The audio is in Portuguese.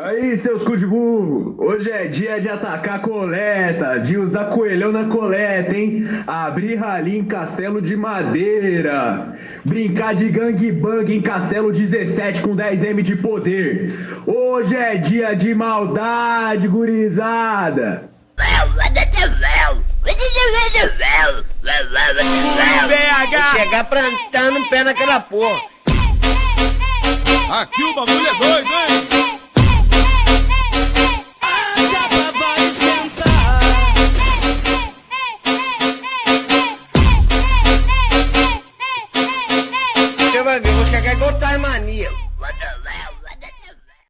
Aí, seus cu de burro, hoje é dia de atacar coleta, de usar coelhão na coleta, hein? Abrir rali em castelo de madeira, brincar de gangbang em castelo 17 com 10M de poder. Hoje é dia de maldade, gurizada. Vou chegar plantando pé naquela porra. Aqui o bagulho é doido, hein? você vai ver, você quer que eu mania. Vai, vai.